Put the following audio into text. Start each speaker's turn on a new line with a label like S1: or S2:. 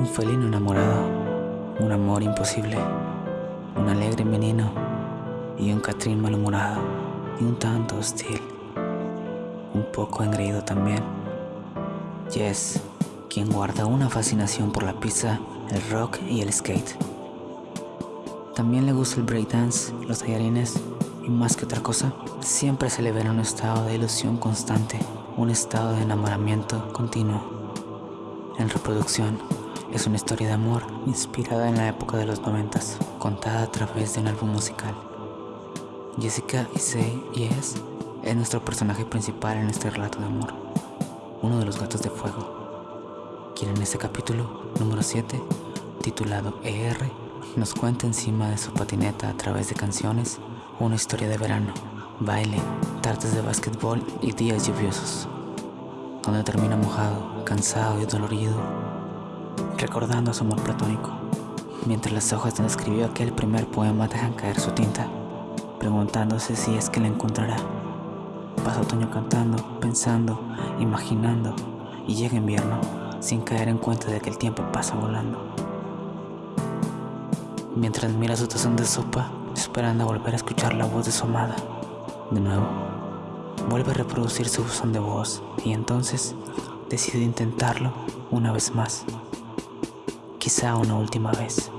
S1: Un felino enamorado, un amor imposible, un alegre menino y un Catrín malhumorado y un tanto hostil, un poco engreído también. Jess, quien guarda una fascinación por la pizza, el rock y el skate. También le gusta el breakdance, los tallarines y más que otra cosa, siempre se le ve en un estado de ilusión constante, un estado de enamoramiento continuo. En reproducción, es una historia de amor inspirada en la época de los noventas, contada a través de un álbum musical. Jessica Issei Yes es nuestro personaje principal en este relato de amor, uno de los gatos de fuego, quien en este capítulo número 7, titulado ER, nos cuenta encima de su patineta a través de canciones una historia de verano, baile, tardes de básquetbol y días lluviosos, donde termina mojado, cansado y dolorido recordando su amor platónico, mientras las hojas donde escribió aquel primer poema dejan caer su tinta, preguntándose si es que la encontrará. Pasa otoño cantando, pensando, imaginando, y llega invierno sin caer en cuenta de que el tiempo pasa volando. Mientras mira su tazón de sopa, esperando volver a escuchar la voz de su amada. De nuevo, vuelve a reproducir su buzón de voz y entonces decide intentarlo una vez más quizá una última vez.